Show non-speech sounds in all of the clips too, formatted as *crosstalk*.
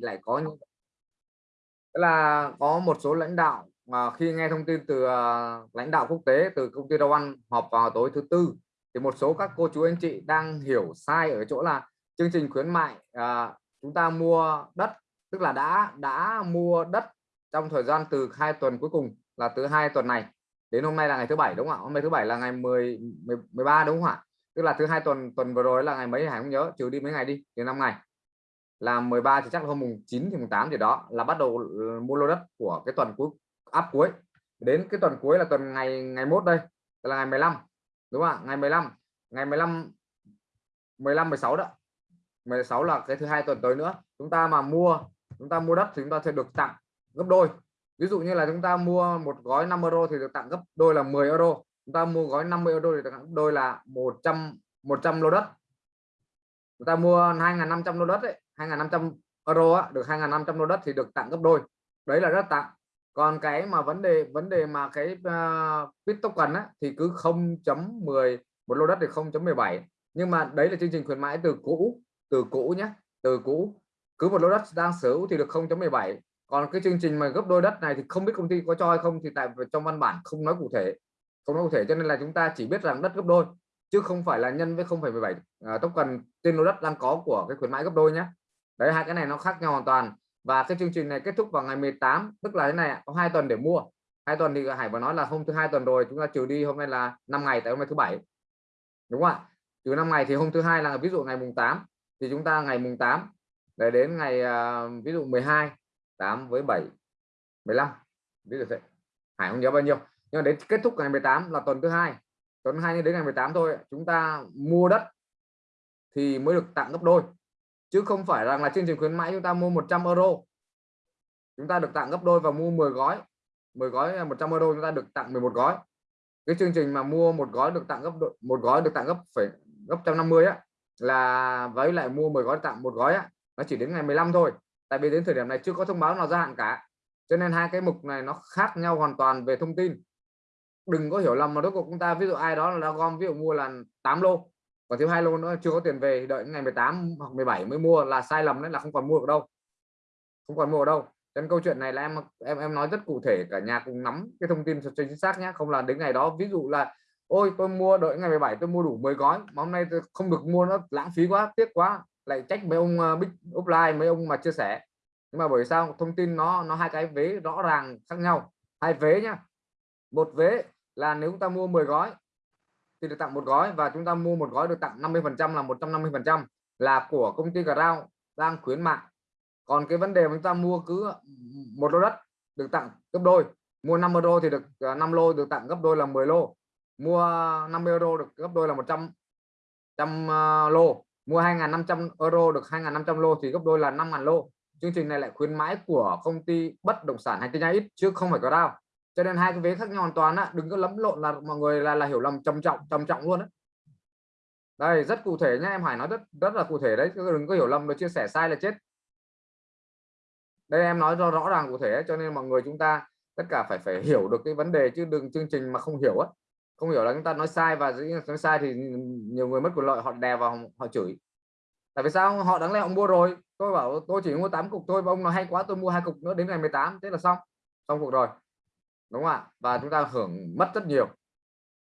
lại có như Tức là có một số lãnh đạo mà khi nghe thông tin từ ờ, lãnh đạo quốc tế từ công ty Dow Ăn họp vào tối thứ tư thì một số các cô chú anh chị đang hiểu sai ở chỗ là chương trình khuyến mại à, chúng ta mua đất tức là đã đã mua đất trong thời gian từ hai tuần cuối cùng là từ hai tuần này đến hôm nay là ngày thứ bảy đúng không ạ? Hôm nay thứ bảy là ngày 10, 13 đúng không ạ? Tức là thứ hai tuần tuần vừa rồi là ngày mấy hải không nhớ trừ đi mấy ngày đi thì năm ngày là 13 thì chắc là hôm mùng 9 thì mùng 8 thì đó là bắt đầu ừ, mua lô đất của cái tuần cuối, áp cuối. Đến cái tuần cuối là tuần ngày ngày mốt đây, là ngày 15 đúng không ạ? Ngày 15 ngày 15 15 16 đó. 16 là cái thứ hai tuần tới nữa. Chúng ta mà mua, chúng ta mua đất thì chúng ta sẽ được tặng gấp đôi. Ví dụ như là chúng ta mua một gói 5 euro thì được tặng gấp đôi là 10 euro. Chúng ta mua gói 50 euro thì được tặng gấp đôi là 100 100 lô đất. Chúng ta mua 2.500 lô đất ấy 2.500 euro á, được 2.500 lô đất thì được tặng gấp đôi. Đấy là rất tặng. Còn cái mà vấn đề vấn đề mà cái ờ, uh, bit token á, thì cứ 0.10 một lô đất thì 0.17 nhưng mà đấy là chương trình khuyến mãi từ cũ từ cũ nhé từ cũ. Cứ một lô đất đang sở hữu thì được 0.17 còn cái chương trình mà gấp đôi đất này thì không biết công ty có cho hay không thì tại trong văn bản không nói cụ thể không nói cụ thể cho nên là chúng ta chỉ biết rằng đất gấp đôi chứ không phải là nhân với 0,17 uh, ờ, token trên lô đất đang có của cái khuyến mãi gấp đôi nhé đấy hai cái này nó khác nhau hoàn toàn. Và cái chương trình này kết thúc vào ngày 18 tức là thế này có hai tuần để mua. Hai tuần thì Hải vừa nói là hôm thứ hai tuần rồi chúng ta trừ đi hôm nay là 5 ngày tại hôm nay thứ bảy. Đúng không ạ? Trừ 5 ngày thì hôm thứ hai là ví dụ ngày mùng 8 thì chúng ta ngày mùng 8 để đến ngày uh, ví dụ 12 8 với 7 15 ví dụ vậy Hải không nhớ bao nhiêu. Nhưng đến kết thúc ngày 18 là tuần thứ hai. Tuần hai đến ngày 18 thôi chúng ta mua đất thì mới được tặng gấp đôi chứ không phải rằng là chương trình khuyến mãi chúng ta mua 100 euro. Chúng ta được tặng gấp đôi và mua 10 gói. 10 gói 100 euro chúng ta được tặng 11 gói. Cái chương trình mà mua một gói được tặng gấp đôi, một gói được tặng gấp phải gấp 150 á là với lại mua 10 gói tặng một gói á nó chỉ đến ngày 15 thôi. Tại vì đến thời điểm này chưa có thông báo nào gia hạn cả. Cho nên hai cái mục này nó khác nhau hoàn toàn về thông tin. Đừng có hiểu lầm mà rốt cuộc chúng ta ví dụ ai đó là gom ví dụ mua là 8 lô còn thiếu hai lô nữa chưa có tiền về đợi ngày 18 hoặc 17 mới mua là sai lầm đấy là không còn mua được đâu. Không còn mua ở đâu. Nên câu chuyện này là em em em nói rất cụ thể cả nhà cùng nắm cái thông tin cho chính xác nhé. Không là đến ngày đó ví dụ là ôi tôi mua đợi ngày 17 tôi mua đủ 10 gói mà hôm nay tôi không được mua nó lãng phí quá tiếc quá. Lại trách mấy ông uh, big offline mấy ông mà chia sẻ. Nhưng mà bởi sao? Thông tin nó nó hai cái vế rõ ràng khác nhau. Hai vế nhá. Một vế là nếu chúng ta mua 10 gói thì được tặng một gói và chúng ta mua một gói được tặng 50 phần trăm là 150 phần trăm là của công ty Ground đang khuyến mại. Còn cái vấn đề mà chúng ta mua cứ một lô đất được tặng gấp đôi, mua 5 euro thì được à, 5 lô được tặng gấp đôi là 10 lô, mua 50 euro được gấp đôi là 100 trăm à, lô, mua 2.500 euro được 2.500 lô thì gấp đôi là 5.000 lô. Chương trình này lại khuyến mãi của công ty bất động sản hay tin ít chứ không phải có đao cho nên hai cái vế khác nhau hoàn toàn á, đừng có lẫn lộn là mọi người là là hiểu lầm, trầm trọng trầm trọng luôn đấy đây, rất cụ thể nhé em Hải nói rất rất là cụ thể đấy đừng có hiểu lầm rồi chia sẻ sai là chết. Đây, em nói rõ rõ ràng cụ thể cho nên mọi người chúng ta tất cả phải phải hiểu được cái vấn đề, chứ đừng, chương trình mà không hiểu á. Không hiểu là chúng ta nói sai và nói sai thì nhiều người mất quyền lợi, họ đè vào, họ chửi. Tại vì sao? Họ đáng lẽ họ mua rồi. Tôi bảo, tôi chỉ mua 8 cục thôi, và ông nói hay quá tôi mua hai cục nữa, đến ngày 18 thế là xong. Xong cuộc rồi đúng không ạ? Và chúng ta hưởng mất rất nhiều.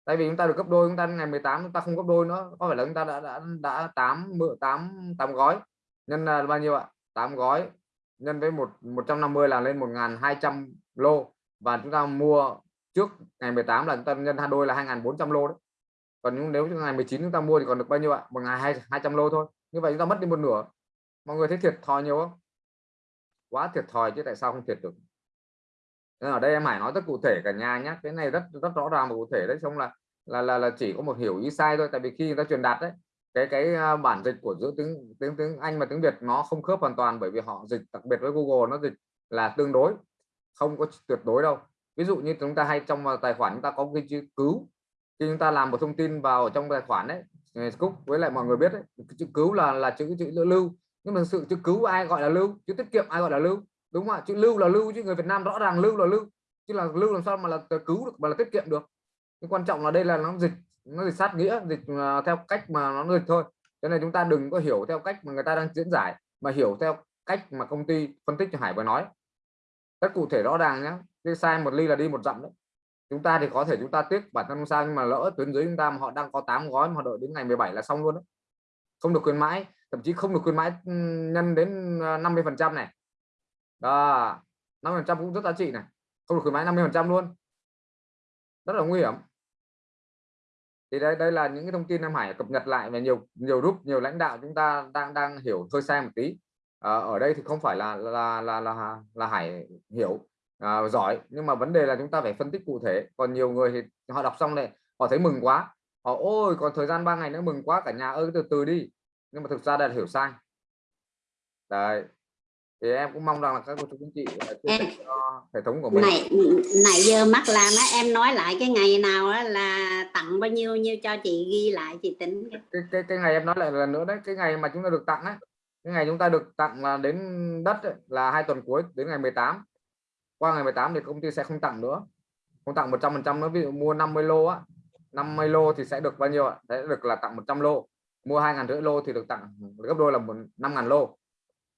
Tại vì chúng ta được gấp đôi chúng ta ngày 18 chúng ta không gấp đôi nữa. Có phải là chúng ta đã đã đã 8 mượn 8 8 gói? Nhân là bao nhiêu ạ? 8 gói nhân với một 150 là lên 1.200 lô. Và chúng ta mua trước ngày 18 là chúng ta nhân hai đôi là 2.400 lô đấy. Còn nếu ngày 19 chúng ta mua thì còn được bao nhiêu ạ? Một ngày 200 lô thôi. Như vậy chúng ta mất đi một nửa. Mọi người thấy thiệt thòi nhiều không? Quá thiệt thòi chứ tại sao không thiệt được nên ở đây em Hải nói rất cụ thể cả nhà nhé cái này rất rất rõ ràng và cụ thể đấy, xong là là là là chỉ có một hiểu ý sai thôi. Tại vì khi người ta truyền đạt đấy, cái cái à, bản dịch của giữa tiếng tiếng tiếng Anh và tiếng Việt nó không khớp hoàn toàn bởi vì họ dịch, đặc biệt với Google nó dịch là tương đối, không có tuyệt đối đâu. Ví dụ như chúng ta hay trong à, tài khoản chúng ta có cái chữ cứu. Khi chúng ta làm một thông tin vào trong tài khoản đấy Cúc với lại mọi người biết đấy chữ cứu là là chữ chữ lưu. Nhưng mà sự chữ cứu ai gọi là lưu? Chữ tiết kiệm ai gọi là lưu? Đúng không ạ chữ lưu là lưu chứ, người Việt Nam rõ ràng lưu là lưu. Chứ là lưu làm sao mà là cứu được, mà là tiết kiệm được. Nhưng quan trọng là đây là nó dịch nó dịch sát nghĩa, dịch à, theo cách mà nó dịch thôi. Cho nên chúng ta đừng có hiểu theo cách mà người ta đang diễn giải, mà hiểu theo cách mà công ty phân tích cho Hải vừa nói. Rất cụ thể rõ ràng nhé cái sai một ly là đi một dặm đấy. Chúng ta thì có thể chúng ta tiếc bản thân không sao, nhưng mà lỡ tuyến dưới chúng ta mà họ đang có 8 gói mà họ đợi đến ngày 17 là xong luôn đấy. Không được khuyến mãi, thậm chí không được khuyến mãi nhân đến à, 50 phần trăm này đó 50 phần trăm cũng rất giá trị này. Không được khuyến mãi 50 phần trăm luôn. Rất là nguy hiểm. Thì đây đây là những cái thông tin em Hải cập nhật lại và nhiều nhiều group nhiều lãnh đạo chúng ta đang đang hiểu hơi sai một tí. À, ở đây thì không phải là là là là là Hải hiểu à, giỏi. Nhưng mà vấn đề là chúng ta phải phân tích cụ thể. Còn nhiều người thì họ đọc xong này họ thấy mừng quá. Họ ôi còn thời gian 3 ngày nữa mừng quá cả nhà ơi từ từ đi. Nhưng mà thực ra là hiểu sai. Đấy thì em cũng mong rằng là các cô chú anh chị em, hệ thống của mình. này này giờ mắc làm á em nói lại cái ngày nào đó là tặng bao nhiêu nhiêu cho chị ghi lại chị tính. Cái, cái, cái ngày em nói lại lần nữa đấy cái ngày mà chúng ta được tặng ấy cái ngày chúng ta được tặng là đến đất ấy, là hai tuần cuối đến ngày 18 qua ngày 18 thì công ty sẽ không tặng nữa. Không tặng 100 phần trăm nữa ví dụ mua 50 lô á 50 lô thì sẽ được bao nhiêu ạ? Sẽ được là tặng 100 lô. Mua hai ngàn rưỡi lô thì được tặng gấp đôi là một năm ngàn lô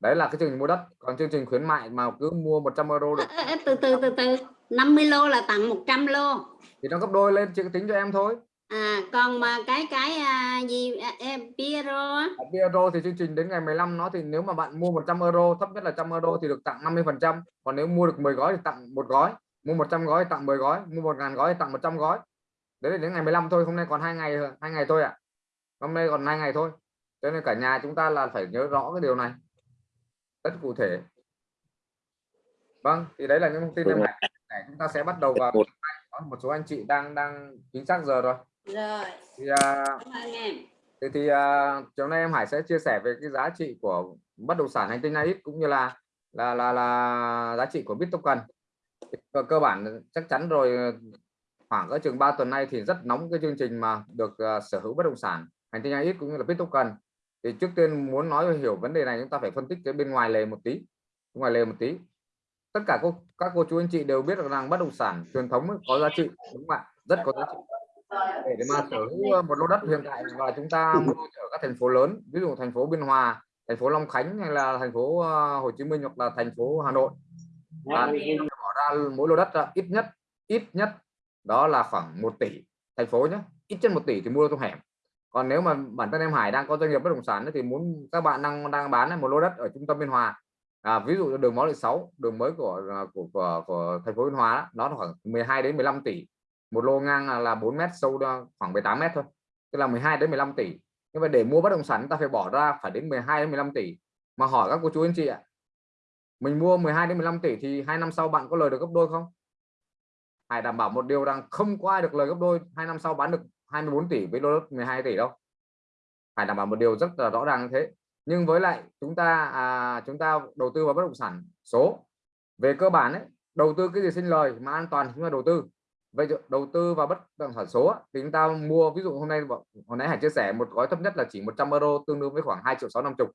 đấy là cái chương trình mua đất. Còn chương trình khuyến mại mà cứ mua 100 euro được à, từ từ từ từ. 50 lô là tặng 100 lô. Thì nó gấp đôi lên chị tính cho em thôi. À còn mà cái cái à, gì à, em Piero à, Piero thì chương trình đến ngày 15 nó thì nếu mà bạn mua 100 euro thấp nhất là 100 euro thì được tặng 50 phần trăm. Còn nếu mua được 10 gói thì tặng một gói. Mua 100 gói tặng 10 gói. Mua 1 ngàn gói thì tặng 100 gói. Đấy là đến ngày 15 thôi hôm nay còn hai ngày hai ngày thôi ạ. À. hôm nay còn hai ngày thôi. Cho nên cả nhà chúng ta là phải nhớ rõ cái điều này rất cụ thể. Vâng thì đấy là những thông tin em này chúng ta sẽ bắt đầu vào có một số anh chị đang đang chính xác giờ rồi. Rồi. Thì, uh, thì, thì uh, chiều nay em Hải sẽ chia sẻ về cái giá trị của bất động sản hành tinh ít cũng như là là là là giá trị của Bittoken. Cơ, cơ bản chắc chắn rồi khoảng ở chừng 3 tuần nay thì rất nóng cái chương trình mà được uh, sở hữu bất động sản hành tinh ít cũng như là Bittoken thì trước tiên muốn nói hiểu vấn đề này chúng ta phải phân tích cái bên ngoài lề một tí. Ngoài lề một tí. Tất cả cô, các cô chú anh chị đều biết rằng bất động sản truyền thống có giá trị đúng không ạ? Rất có giá trị. Để mà sở hữu một lô đất hiện tại và chúng ta mua ở các thành phố lớn ví dụ thành phố Biên Hòa thành phố Long Khánh hay là thành phố ờ, Hồ Chí Minh hoặc là thành phố Hà Nội. Và bỏ ra mỗi lô đất ít nhất ít nhất đó là khoảng 1 tỷ. Thành phố nhé ít nhất một tỷ thì mua trong hẻm còn nếu mà bản thân em Hải đang có doanh nghiệp bất động sản thì muốn các bạn đang đang bán một lô đất ở trung tâm Biên Hòa. À, ví dụ đường Mới Lợi 6 đường mới của à, của, của, của thành phố Biên Hòa đó nó khoảng 12 đến 15 tỷ. Một lô ngang là 4 mét sâu khoảng 18 mét thôi tức là 12 đến 15 tỷ. Nhưng mà để mua bất động sản ta phải bỏ ra phải đến 12 đến 15 tỷ. Mà hỏi các cô chú anh chị ạ mình mua 12 đến 15 tỷ thì hai năm sau bạn có lời được gấp đôi không? Hải đảm bảo một điều rằng không có ai được lời gấp đôi hai năm sau bán được 24 tỷ với lô đất 12 tỷ đâu. Phải đảm bảo một điều rất là rõ ràng như thế. Nhưng với lại chúng ta à, chúng ta đầu tư vào bất động sản số. Về cơ bản ấy đầu tư cái gì sinh lời mà an toàn chúng ta đầu tư. Vậy đầu tư vào bất động sản số thì chúng ta mua ví dụ hôm nay hồi nãy Hải chia sẻ một gói thấp nhất là chỉ 100 euro tương đương với khoảng 2 triệu 650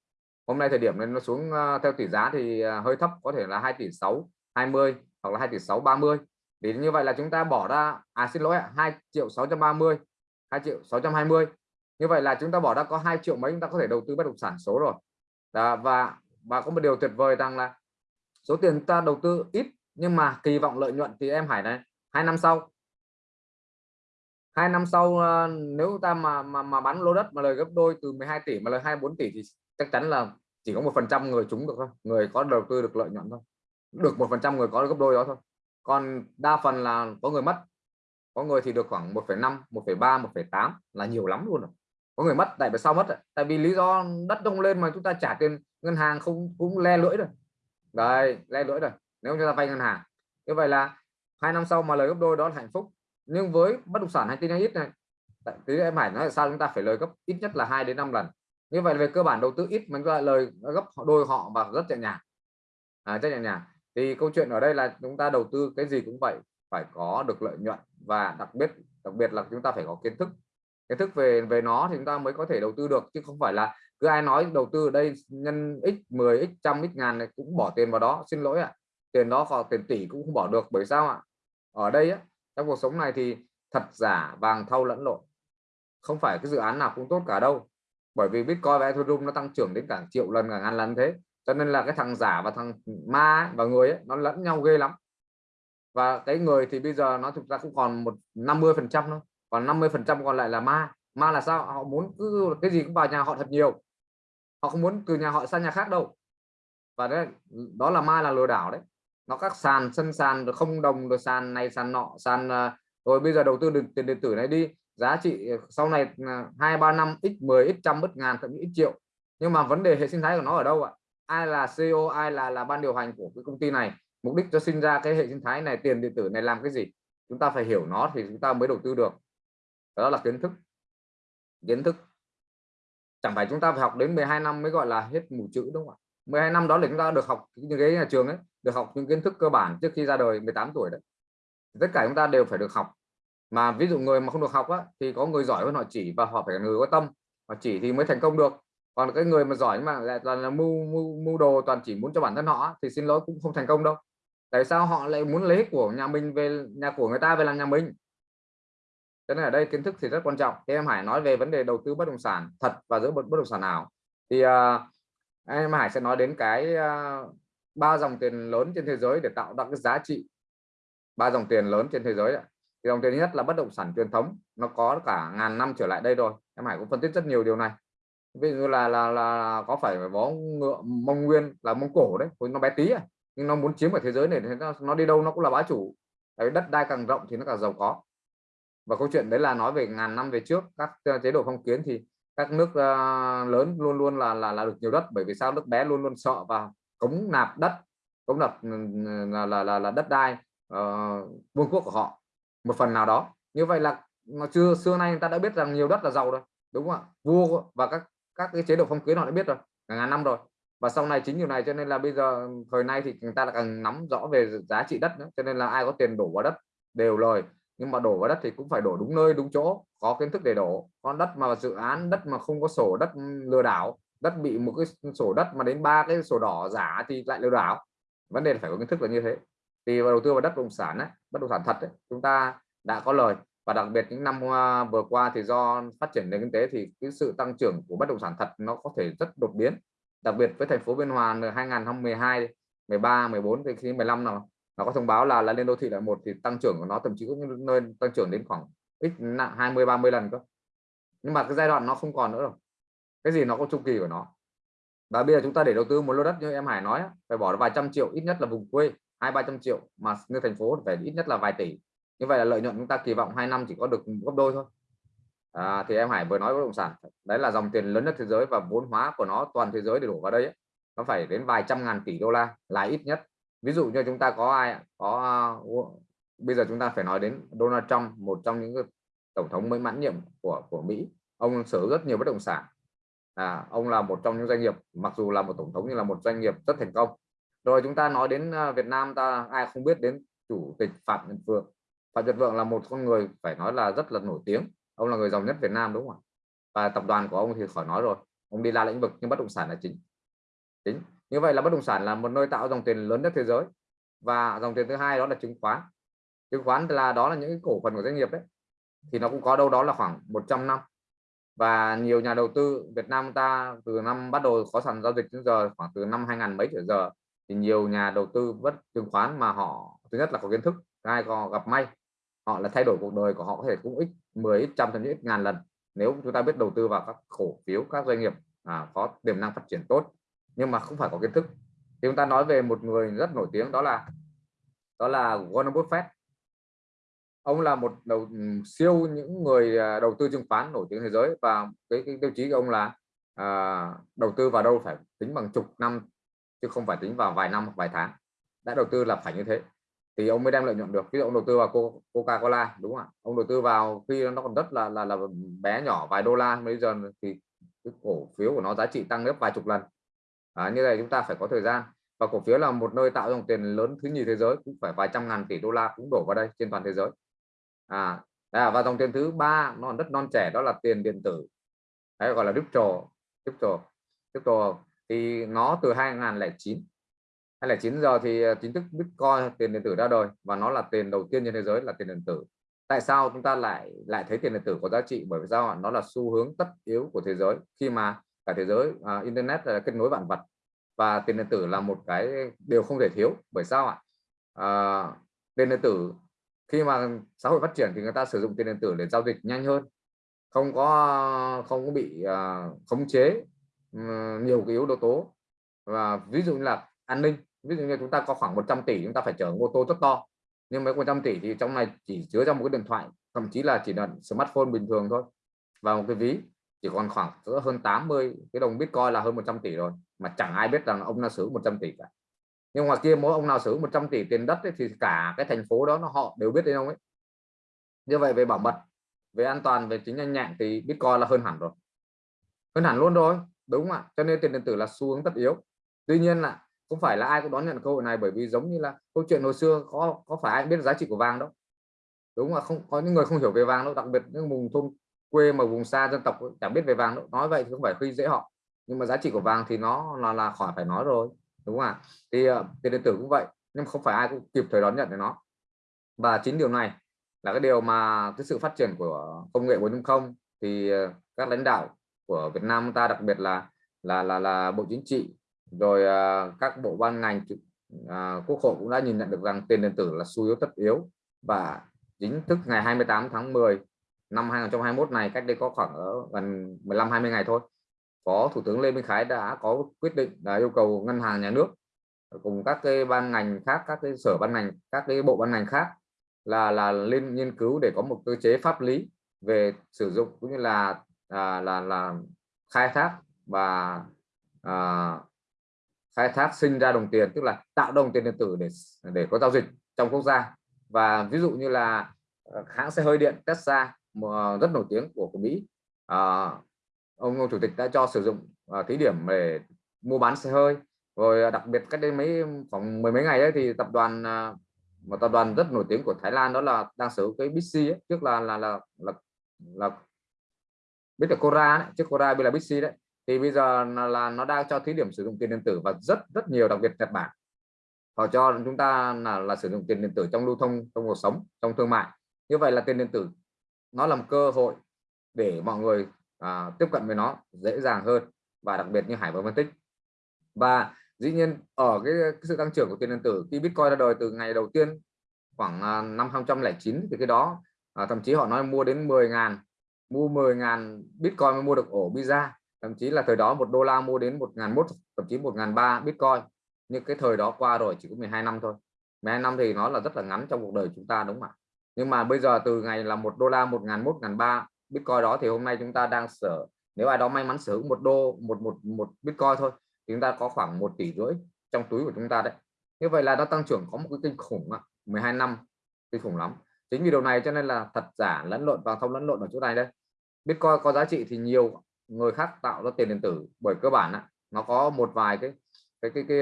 hôm nay thời điểm nên nó xuống à, theo tỷ giá thì à, hơi thấp có thể là 2 tỷ 6 20 hoặc là 2 tỷ 6 30 thì như vậy là chúng ta bỏ ra à xin lỗi 2 triệu 630 2 triệu 620 như vậy là chúng ta bỏ ra có 2 triệu mấy chúng ta có thể đầu tư bất động sản số rồi. Đó, và và có một điều tuyệt vời rằng là số tiền ta đầu tư ít nhưng mà kỳ vọng lợi nhuận thì em Hải này hai năm sau. Hai năm sau ờ, nếu ta mà mà, mà bán lô đất mà lời gấp đôi từ 12 tỷ mà lời 24 tỷ thì chắc chắn là chỉ có một phần trăm người chúng được thôi người có đầu tư được lợi nhuận thôi. Được một phần trăm người có gấp đôi đó thôi. Còn đa phần là có người mất có người thì được khoảng 1,5 1,3 1,8 là nhiều lắm luôn rồi. Có người mất tại vì sao mất tại vì lý do đất đông lên mà chúng ta trả tiền ngân hàng không cũng le lưỡi rồi. Đây le lưỡi rồi nếu chúng ta vay ngân hàng. Như vậy là hai năm sau mà lời gấp đôi đó là hạnh phúc. Nhưng với bất động sản hay tin ít này tí em phải nói là sao chúng ta phải lời gấp ít nhất là 2 đến 5 lần. Như vậy về cơ bản đầu tư ít mình gọi lời gấp đôi họ và rất nhẹ nhàng. À, rất nhẹ nhàng. Thì câu chuyện ở đây là chúng ta đầu tư cái gì cũng vậy phải có được lợi nhuận và đặc biệt đặc biệt là chúng ta phải có kiến thức. Kiến thức về về nó thì chúng ta mới có thể đầu tư được chứ không phải là cứ ai nói đầu tư ở đây nhân x 10 x trăm x ngàn này cũng bỏ tiền vào đó xin lỗi ạ. À. tiền đó còn tiền tỷ cũng không bỏ được bởi sao ạ? Ở đây á, trong cuộc sống này thì thật giả vàng thau lẫn lộn. Không phải cái dự án nào cũng tốt cả đâu bởi vì Bitcoin và Ethereum nó tăng trưởng đến cả triệu lần cả ngàn lần thế. Cho nên là cái thằng giả và thằng ma ấy, và người ấy, nó lẫn nhau ghê lắm và cái người thì bây giờ nó thực ra cũng còn một 50 phần trăm thôi. Còn 50 phần trăm còn lại là ma. Ma là sao? Họ muốn cứ cái gì cũng vào nhà họ thật nhiều. Họ không muốn từ nhà họ sang nhà khác đâu. Và đấy, đó là ma là lừa đảo đấy. Nó các sàn, sân sàn, rồi không đồng, rồi sàn này, sàn nọ, sàn à, rồi bây giờ đầu tư được tiền điện tử này đi. Giá trị à, sau này à, hai, ba năm x 10 x trăm bất ngàn, thậm chí x triệu. Nhưng mà vấn đề hệ sinh thái của nó ở đâu ạ? Ai là CEO ai là là ban điều hành của cái công ty này? Mục đích cho sinh ra cái hệ sinh thái này tiền điện tử này làm cái gì? Chúng ta phải hiểu nó thì chúng ta mới đầu tư được. Đó là kiến thức. Kiến thức. Chẳng phải chúng ta phải học đến 12 năm mới gọi là hết mù chữ đúng không ạ? 12 năm đó là chúng ta được học những cái nhà trường ấy được học những kiến thức cơ bản trước khi ra đời 18 tuổi đấy. Tất cả chúng ta đều phải được học. Mà ví dụ người mà không được học á, thì có người giỏi hơn họ chỉ và họ phải là người có tâm. Họ chỉ thì mới thành công được. Còn cái người mà giỏi mà lại toàn là mưu mưu mưu đồ toàn chỉ muốn cho bản thân họ thì xin lỗi cũng không thành công đâu tại sao họ lại muốn lấy của nhà mình về nhà của người ta về làm nhà mình? Cho nên ở đây kiến thức thì rất quan trọng. Thì em Hải nói về vấn đề đầu tư bất động sản thật và giữa bất động sản nào thì uh, em Hải sẽ nói đến cái uh, ba dòng tiền lớn trên thế giới để tạo ra cái giá trị. Ba dòng tiền lớn trên thế giới thì dòng tiền nhất là bất động sản truyền thống. Nó có cả ngàn năm trở lại đây rồi. Em Hải cũng phân tích rất nhiều điều này. Ví dụ là là là có phải bó ngựa mông nguyên là mông cổ đấy nó bé tí à nhưng nó muốn chiếm ở thế giới này thì nó, nó đi đâu nó cũng là bá chủ. Đấy, đất đai càng rộng thì nó càng giàu có. Và câu chuyện đấy là nói về ngàn năm về trước các ờ, chế độ phong kiến thì các nước uh, lớn luôn luôn là là là được nhiều đất. Bởi vì sao? Nước bé luôn luôn sợ và cống nạp đất cống nạp ừ, ừ, là là là, là đất đai uh, vương quốc của họ một phần nào đó. Như vậy là mà chưa xưa nay người ta đã biết rằng nhiều đất là giàu rồi đúng không ạ? Vua và các các cái chế độ phong kiến họ đã biết rồi ngàn năm rồi và sau này chính điều này cho nên là bây giờ thời nay thì người ta là càng nắm rõ về giá trị đất nữa cho nên là ai có tiền đổ vào đất đều lời. Nhưng mà đổ vào đất thì cũng phải đổ đúng nơi đúng chỗ có kiến thức để đổ. Con đất mà dự án đất mà không có sổ đất lừa đảo đất bị một cái sổ đất mà đến ba cái sổ đỏ giả thì lại lừa đảo. Vấn đề là phải có kiến thức là như thế. Thì vào đầu tư vào đất bất động sản ấy, bất động sản thật ấy, chúng ta đã có lời. Và đặc biệt những năm à, vừa qua thì do phát triển nền kinh tế thì cái sự tăng trưởng của bất động sản thật nó có thể rất đột biến đặc biệt với thành phố Biên Hòa 2012 13 14 thì khi 15 nào, nó có thông báo là là lên đô thị loại một thì tăng trưởng của nó thậm chí cũng lên nơi tăng trưởng đến khoảng ít nặng 20 30 lần cơ. Nhưng mà cái giai đoạn nó không còn nữa rồi. Cái gì nó có chu kỳ của nó. Và bây giờ chúng ta để đầu tư một lô đất như em Hải nói phải bỏ vài trăm triệu, ít nhất là vùng quê, hai, ba trăm triệu, mà như thành phố phải ít nhất là vài tỷ. Như vậy là lợi nhuận chúng ta kỳ vọng hai năm chỉ có được gấp đôi thôi à, thì em Hải vừa nói bất động sản. Đấy là dòng tiền lớn nhất thế giới và vốn hóa của nó toàn thế giới để đổ vào đây ấy. nó phải đến vài trăm ngàn tỷ đô la là ít nhất. Ví dụ như chúng ta có ai có uh, bây giờ chúng ta phải nói đến Donald Trump một trong những tổng thống mới mãn nhiệm của của Mỹ. Ông sở rất nhiều bất động sản. À, ông là một trong những doanh nghiệp mặc dù là một tổng thống nhưng là một doanh nghiệp rất thành công. Rồi chúng ta nói đến à, Việt Nam ta ai không biết đến chủ tịch Phạm Nhật Vượng. Phạm Nhật Vượng là một con người phải nói là rất là nổi tiếng ông là người giàu nhất Việt Nam đúng không ạ? Và tập đoàn của ông thì khỏi nói rồi, ông đi la lĩnh vực nhưng bất động sản là chính. Chính. Như vậy là bất động sản là một nơi tạo dòng tiền lớn nhất thế giới. Và dòng tiền thứ hai đó là chứng khoán. Chứng khoán là đó là những cổ phần của doanh nghiệp đấy. Thì nó cũng có đâu đó là khoảng 100 năm. Và nhiều nhà đầu tư Việt Nam ta từ năm bắt đầu có sàn giao dịch đến giờ, khoảng từ năm 2000 mấy trở giờ, thì nhiều nhà đầu tư bất chứng khoán mà họ, thứ nhất là có kiến thức hai có gặp may, họ là thay đổi cuộc đời của họ có thể cũng ít 10 trăm thậm chí ít ngàn lần. Nếu chúng ta biết đầu tư vào các cổ phiếu các doanh nghiệp à, có tiềm năng phát triển tốt nhưng mà không phải có kiến thức thì chúng ta nói về một người rất nổi tiếng đó là đó là Warren Buffett. Ông là một đầu ừ, siêu những người à, đầu tư chứng khoán nổi tiếng thế giới và cái, cái tiêu chí của ông là à, đầu tư vào đâu phải tính bằng chục năm chứ không phải tính vào vài năm hoặc vài tháng. Đã đầu tư là phải như thế thì ông mới đem lợi nhuận được. Ví dụ ông đầu tư vào Coca Cola đúng không ạ? Ông đầu tư vào khi nó còn rất là là là bé nhỏ vài đô la bây giờ thì cái cổ phiếu của nó giá trị tăng gấp vài chục lần. À, như này chúng ta phải có thời gian. Và cổ phiếu là một nơi tạo dòng tiền lớn thứ nhì thế giới cũng phải vài trăm ngàn tỷ đô la cũng đổ vào đây trên toàn thế giới. À, à và dòng tiền thứ ba nó còn rất non trẻ đó là tiền điện tử. Đấy, gọi là crypto crypto crypto thì nó từ 2009 2009 giờ thì ờ, chính thức Bitcoin tiền điện tử ra đời và nó là tiền đầu tiên trên thế giới là tiền điện tử. Tại sao chúng ta lại lại thấy tiền điện tử có giá trị? Bởi vì sao nó là xu hướng tất yếu của thế giới. Khi mà cả thế giới uh, internet là kết nối vạn vật và tiền điện tử là một cái điều không thể thiếu. Bởi sao ạ? À, tiền điện tử khi mà xã hội phát triển thì người ta sử dụng tiền điện tử để giao dịch nhanh hơn không có không có bị uh, khống chế uh, nhiều cái yếu tố. Và ví dụ như là an ninh ví dụ như chúng ta có khoảng 100 tỷ chúng ta phải chở ô tô rất to. Nhưng mấy 100 tỷ thì trong này chỉ chứa trong một cái điện thoại thậm chí là chỉ là smartphone bình thường thôi. Và một cái ví chỉ còn khoảng hơn 80 cái đồng bitcoin là hơn 100 tỷ rồi mà chẳng ai biết rằng ông nào sử 100 tỷ cả. Nhưng ngoài kia mỗi ông nào sử 100 tỷ tiền đất ấy, thì cả cái thành phố đó nó họ đều biết đến ông ấy. Như vậy về bảo mật về an toàn về chính nhanh nhẹn thì bitcoin là hơn hẳn rồi. Hơn hẳn luôn rồi đúng không ạ? Cho nên tiền điện tử là xu hướng tất yếu. Tuy nhiên là không phải là ai cũng đón nhận cơ hội này, bởi vì giống như là câu chuyện hồi xưa, có có phải ai biết giá trị của vàng đâu. Đúng là không, có những người không hiểu về vàng đâu, đặc biệt những vùng thôn quê mà vùng xa dân tộc chẳng biết về vàng đâu. Nói vậy thì không phải khi dễ họ, nhưng mà giá trị của vàng thì nó là là khỏi phải nói rồi, đúng không ạ? Thì ờ, tiền điện tử cũng vậy, nhưng không phải ai cũng kịp thời đón nhận được nó. Và chính điều này là cái điều mà cái sự phát triển của công nghệ 4.0 thì ờ, các lãnh đạo của Việt Nam ta, đặc biệt là là là là Bộ Chính trị rồi à, các bộ ban ngành à, quốc hội cũng đã nhìn nhận được rằng tiền điện tử là xu yếu tất yếu. Và chính thức ngày 28 tháng 10 năm 2021 này cách đây có khoảng ở gần 15 20 ngày thôi có thủ tướng Lê Minh Khái đã có quyết định là yêu cầu ngân hàng nhà nước cùng các cái ban ngành khác các cái sở ban ngành các cái bộ ban ngành khác là là lên nghiên cứu để có một cơ chế pháp lý về sử dụng cũng như là à, là là khai thác và à, khai thác sinh ra đồng tiền tức là tạo đồng tiền điện tử để để có giao dịch trong quốc gia. Và ví dụ như là ờ, hãng xe hơi điện Tesla rất nổi tiếng của của Mỹ. À, ông, ông chủ tịch đã cho sử dụng à, thí điểm để mua bán xe hơi. Rồi đặc biệt cách đây mấy khoảng mười mấy ngày ấy, thì tập đoàn à, một tập đoàn rất nổi tiếng của Thái Lan đó là đang sử hữu cái Bixi ấy, trước là là là là, là biết là Cora đấy, trước Cora bây là Bixi đấy thì bây giờ là, nó đang cho thí điểm sử dụng tiền điện tử và rất rất nhiều đặc biệt Nhật Bản. Họ cho chúng ta là là sử dụng tiền điện tử trong lưu thông trong cuộc sống trong thương mại. Như vậy là tiền điện tử nó là cơ hội để mọi người à, tiếp cận với nó dễ dàng hơn và đặc biệt như Hải vừa phân tích. Và dĩ nhiên ở cái, cái sự tăng trưởng của tiền điện tử khi Bitcoin ra đời từ ngày đầu tiên khoảng à, năm 2009 thì cái đó à, thậm chí họ nói mua đến 10 ngàn mua 10 ngàn Bitcoin mới mua được ổ Visa thậm chí là thời đó một đô la mua đến một ngàn mốt, thậm chí một ngàn ba Bitcoin. Nhưng cái thời đó qua rồi chỉ có 12 năm thôi. 12 năm thì nó là rất là ngắn trong cuộc đời chúng ta, đúng không ạ? Nhưng mà bây giờ từ ngày là một đô la, một ngàn mốt, ngàn ba Bitcoin đó thì hôm nay chúng ta đang sở, nếu ai đó may mắn sở hữu một đô, một một một Bitcoin thôi thì chúng ta có khoảng một tỷ rưỡi trong túi của chúng ta đấy. Như vậy là nó tăng trưởng có một cái kinh khủng 12 năm, kinh khủng lắm. Chính vì điều này cho nên là thật giả lẫn lộn và không lẫn lộn ở chỗ này đây. Bitcoin có giá trị thì nhiều người khác tạo ra tiền điện tử. Bởi cơ bản nó có một vài cái cái cái cái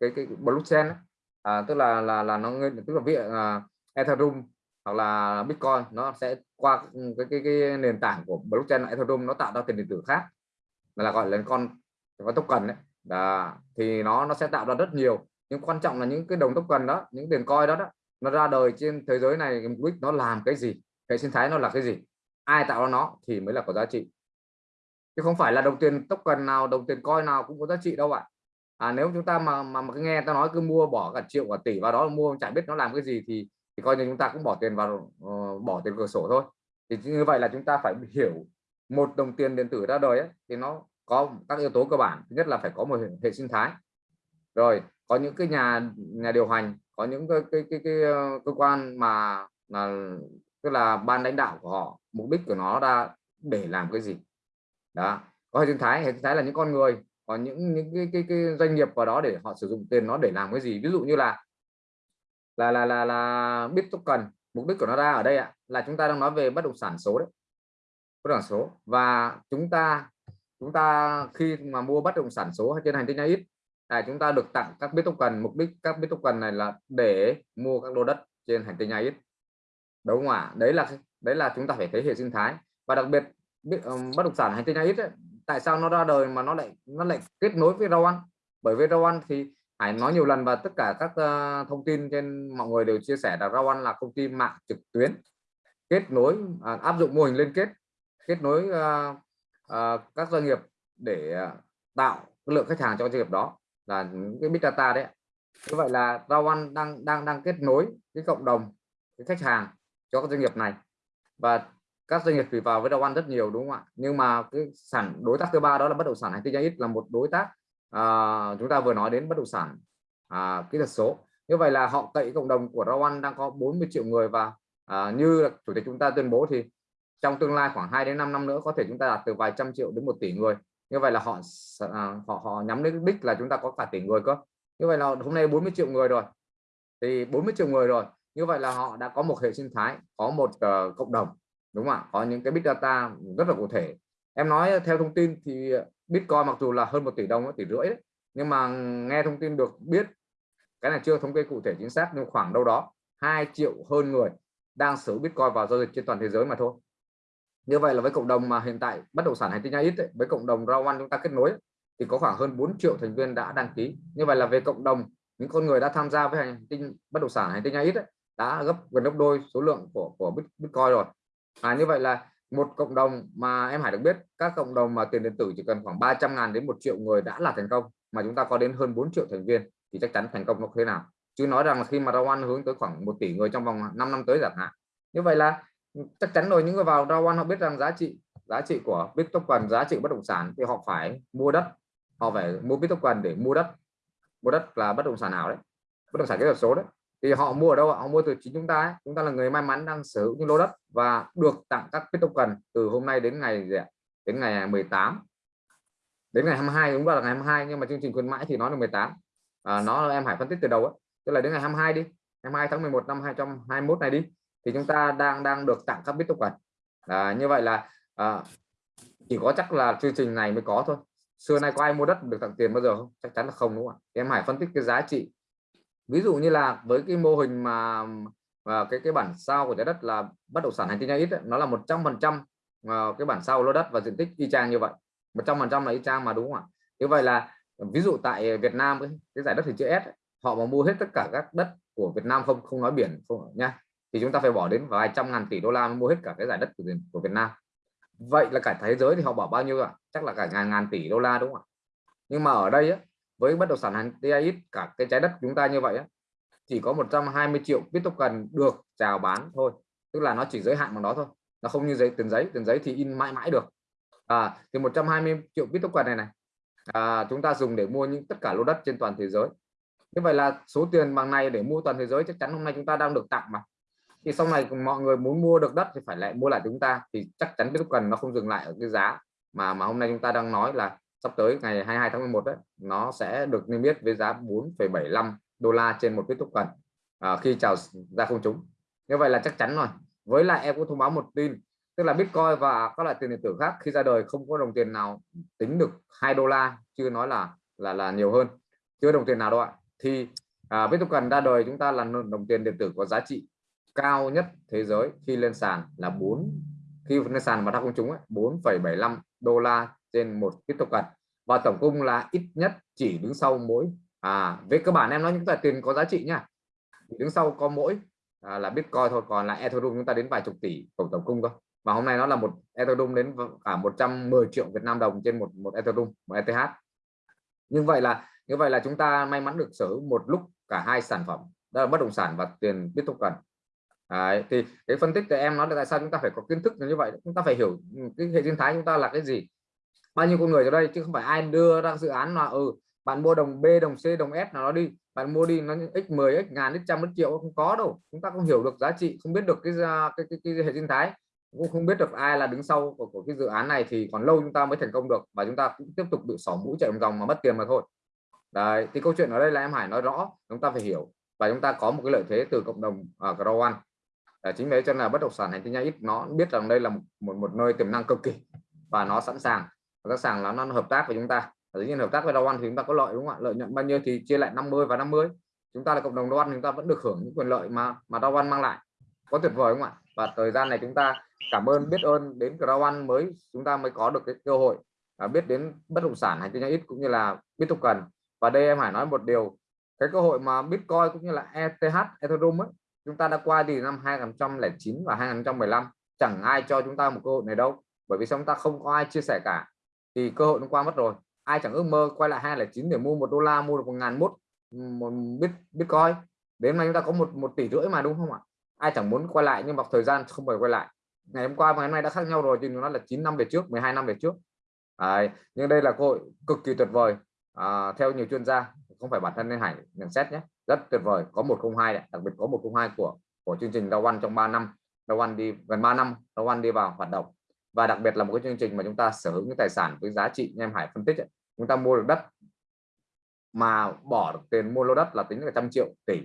cái, cái, cái blockchain á. À, tức là là là nó tức là ví uh, à, Ethereum hoặc là Bitcoin nó sẽ qua ừ, cái cái, cái nền tảng của blockchain Ethereum nó tạo ra tiền điện tử khác. Là gọi là con con token đấy là thì nó nó sẽ tạo ra rất nhiều. Nhưng quan trọng là những cái đồng token đó những tiền coin đó, đó nó ra đời trên thế giới này mục đích nó làm cái gì? Hệ sinh thái nó là cái gì? Ai tạo ra nó thì mới là có giá trị. Chứ không phải là đồng tiền token nào đồng tiền coin nào cũng có giá trị đâu ạ à. nếu chúng ta mà mà, mà nghe ta nói cứ mua bỏ cả triệu cả tỷ vào đó mua chẳng biết nó làm cái gì thì thì coi như chúng ta cũng bỏ tiền vào uh, bỏ tiền cửa sổ thôi. Thì như vậy là chúng ta phải hiểu một đồng tiền điện tử ra đời ấy, thì nó có các yếu tố cơ bản. Thứ nhất là phải có một hệ, hệ sinh thái. Rồi có những cái nhà nhà điều hành có những cái cái cái, cái, cái cơ quan mà là tức là ban lãnh đạo của họ mục đích của nó ra để làm cái gì? Đó. Có hệ sinh thái hệ sinh thái là những con người còn những những cái, cái, cái doanh nghiệp vào đó để họ sử dụng tiền nó để làm cái gì? Ví dụ như là là là là là biết token mục đích của nó ra ở đây ạ là chúng ta đang nói về bất động sản số đấy. Bất động sản số. Và chúng ta chúng ta khi mà mua bất động sản số hay trên hành tinh ít là chúng ta được tặng các biết token. Mục đích các biết token này là để mua các lô đất trên hành tinh ít đúng không ạ? Đấy là đấy là chúng ta phải thấy hệ sinh thái. Và đặc biệt biết ờ, bất động sản hành tinh ít tại sao nó ra đời mà nó lại nó lại kết nối với rau ăn? Bởi vì rau ăn thì Hải nói nhiều lần và tất cả các uh, thông tin trên mọi người đều chia sẻ là rau ăn là công ty mạng trực tuyến kết nối à, áp dụng mô hình liên kết kết nối uh, uh, các doanh nghiệp để uh, tạo lượng khách hàng cho doanh nghiệp đó là những cái big data đấy như vậy là Rawan đang đang đang kết nối cái cộng đồng cái khách hàng cho các doanh nghiệp này. Và các doanh nghiệp thì vào với Rawan rất nhiều đúng không ạ? Nhưng mà cái sản đối tác thứ ba đó là bất động sản hành tinh ít là một đối tác à, chúng ta vừa nói đến bất động sản à, kỹ thuật số. Như vậy là họ cậy cộng đồng của Rawan đang có 40 triệu người và à, như chủ tịch chúng ta tuyên bố thì trong tương lai khoảng 2 đến 5 năm nữa có thể chúng ta đạt từ vài trăm triệu đến một tỷ người. Như vậy là họ à, họ họ nhắm đến đích là chúng ta có cả tỷ người cơ. Như vậy là hôm nay 40 triệu người rồi. Thì 40 triệu người rồi như vậy là họ đã có một hệ sinh thái có một uh, cộng đồng đúng không ạ? Có những cái big data rất là cụ thể. Em nói theo thông tin thì bitcoin mặc dù là hơn một tỷ đồng tỷ rưỡi đấy, nhưng mà nghe thông tin được biết cái này chưa thống kê cụ thể chính xác nhưng khoảng đâu đó 2 triệu hơn người đang sử bitcoin vào giao dịch trên toàn thế giới mà thôi. Như vậy là với cộng đồng mà hiện tại bất động sản hành tinh ít ấy, với cộng đồng Rawan chúng ta kết nối thì có khoảng hơn 4 triệu thành viên đã đăng ký. Như vậy là về cộng đồng những con người đã tham gia với hành tinh bất động sản hành tinh ít ấy, đã gấp gần gấp đôi số lượng của của bitcoin rồi. À, như vậy là một cộng đồng mà em Hải được biết các cộng đồng mà tiền điện tử chỉ cần khoảng 300 ngàn đến một triệu người đã là thành công mà chúng ta có đến hơn 4 triệu thành viên thì chắc chắn thành công nó thế nào. Chứ nói rằng là khi mà Rawan hướng tới khoảng một tỷ người trong vòng 5 năm tới chẳng hạn. Như vậy là chắc chắn rồi những người vào Rawan họ biết rằng giá trị giá trị của Bitcoin giá trị bất động sản thì họ phải mua đất. Họ phải mua Bitcoin để mua đất. Mua đất là bất động sản nào đấy. Bất động sản kỹ thuật số đấy thì họ mua ở đâu ạ? họ mua từ chính chúng ta ấy. chúng ta là người may mắn đang sở hữu những lô đất và được tặng các cái token từ hôm nay đến ngày gì ạ? đến ngày 18 đến ngày 22 đúng là ngày 22 nhưng mà chương trình khuyến mãi thì à, nó là 18 à, nó em phải phân tích từ đầu ấy. tức là đến ngày 22 đi 22 tháng 11 năm 2021 này đi thì chúng ta đang đang được tặng các bit token à, như vậy là à, chỉ có chắc là chương trình này mới có thôi xưa nay có ai mua đất được tặng tiền bao giờ không chắc chắn là không đúng không ạ em hãy phân tích cái giá trị ví dụ như là với cái mô hình mà và cái cái bản sao của trái đất là bất động sản hành tinh ít nó là 100 phần trăm ờ, cái bản sao lô đất và diện tích y chang như vậy. 100 phần trăm là y chang mà đúng không ạ? Như vậy là ví dụ tại Việt Nam cái giải đất thì chữ S họ mà mua hết tất cả các đất của Việt Nam không không nói biển không nha thì chúng ta phải bỏ đến vài trăm ngàn tỷ đô la mới mua hết cả cái giải đất của, của Việt Nam. Vậy là cả thế giới thì họ bỏ bao nhiêu ạ? Chắc là cả ngàn ngàn tỷ đô la đúng không ạ? Nhưng mà ở đây á, với bất động sản hành TIX cả cái trái đất chúng ta như vậy á, chỉ có 120 triệu Bitcoin được chào bán thôi. Tức là nó chỉ giới hạn bằng đó thôi. Nó không như giấy tiền giấy. Tiền giấy thì in mãi mãi được. À, thì 120 triệu Bitcoin này này à, chúng ta dùng để mua những tất cả lô đất trên toàn thế giới. Như vậy là số tiền bằng này để mua toàn thế giới chắc chắn hôm nay chúng ta đang được tặng mà. Thì sau này mọi người muốn mua được đất thì phải lại mua lại chúng ta thì chắc chắn Bitcoin nó không dừng lại ở cái giá mà mà hôm nay chúng ta đang nói là sắp tới ngày 22 tháng 11 đấy nó sẽ được niêm yết với giá 4,75 đô la trên một Bitcoin à, khi chào ra công chúng. Như vậy là chắc chắn rồi. Với lại em cũng thông báo một tin tức là Bitcoin và các loại tiền điện tử khác khi ra đời không có đồng tiền nào tính được 2 đô la chưa nói là là là nhiều hơn. Chưa đồng tiền nào đâu ạ. Thì à, Bitcoin ra đời chúng ta là đồng tiền điện tử có giá trị cao nhất thế giới khi lên sàn là 4 khi lên sàn mà ra công chúng 4,75 đô la trên một Bitcoin và tổng cung là ít nhất chỉ đứng sau mỗi. À về cơ bản em nói những tờ tiền có giá trị nha. Đứng sau có mỗi à, là Bitcoin thôi còn là Ethereum chúng ta đến vài chục tỷ tổng tổng cung thôi. Và hôm nay nó là một Ethereum đến cả 110 triệu Việt Nam đồng trên một một Ethereum một ETH. Như vậy là như vậy là chúng ta may mắn được sở hữu một lúc cả hai sản phẩm đó là bất động sản và tiền Bitcoin. Đấy, thì cái phân tích của em nói là tại sao chúng ta phải có kiến thức như vậy? Chúng ta phải hiểu ừ, cái hệ sinh thái chúng ta là cái gì? Bao nhiêu con người ở đây chứ không phải ai đưa ra dự án là ừ bạn mua đồng B đồng C đồng S nào nó đi bạn mua đi nó x 10 x ngàn x trăm x triệu không có đâu. Chúng ta không hiểu được giá trị không biết được cái cái, cái, cái hệ sinh thái cũng không biết được ai là đứng sau của, của cái dự án này thì còn lâu chúng ta mới thành công được và chúng ta cũng tiếp tục bị xỏ mũi chạy vòng vòng mà mất tiền mà thôi. Đấy thì câu chuyện ở đây là em Hải nói rõ chúng ta phải hiểu và chúng ta có một cái lợi thế từ cộng đồng ở uh, Grow One. Chính vì cho nên là bất động sản hành tinh ít nó biết rằng đây là một, một một nơi tiềm năng cực kỳ và nó sẵn sàng sẵn sàng là nó hợp tác với chúng ta. Dĩ nhiên hợp tác với đầu ăn thì chúng ta có lợi đúng không ạ? Lợi nhuận bao nhiêu thì chia lại 50 và 50 chúng ta là cộng đồng đầu chúng ta vẫn được hưởng những quyền lợi mà mà đầu ăn mang lại. Có tuyệt vời không ạ? Và thời gian này chúng ta cảm ơn biết ơn đến Crown mới chúng ta mới có được cái cơ hội à, biết đến bất động sản hay kinh doanh ít cũng như là biết tục cần. Và đây em hải nói một điều cái cơ hội mà Bitcoin cũng như là ETH Ethereum ấy, chúng ta đã qua đi năm 2009 và 2015 chẳng ai cho chúng ta một cơ hội này đâu bởi vì chúng ta không có ai chia sẻ cả thì cơ hội nó qua mất rồi. Ai chẳng ước mơ quay lại 209 để mua một đô la mua được một ngàn mốt một bit bitcoin. Đến nay chúng ta có một một tỷ rưỡi mà đúng không ạ? Ai chẳng muốn quay lại nhưng mà thời gian không phải quay lại. Ngày hôm qua và ngày hôm nay đã khác nhau rồi thì nó là 9 năm về trước 12 năm về trước. Đấy, nhưng đây là cơ hội cực kỳ tuyệt vời. À, theo nhiều chuyên gia không phải bản thân nên Hải nhận xét nhé rất tuyệt vời. Có 102 này. đặc biệt có 102 của của chương trình Dow One trong 3 năm. Dow One đi gần 3 năm Dow One đi vào hoạt động và đặc biệt là một cái chương trình mà chúng ta sở hữu những tài sản với giá trị như em Hải phân tích ấy, chúng ta mua được đất mà bỏ được tiền mua lô đất là tính là trăm triệu tỷ.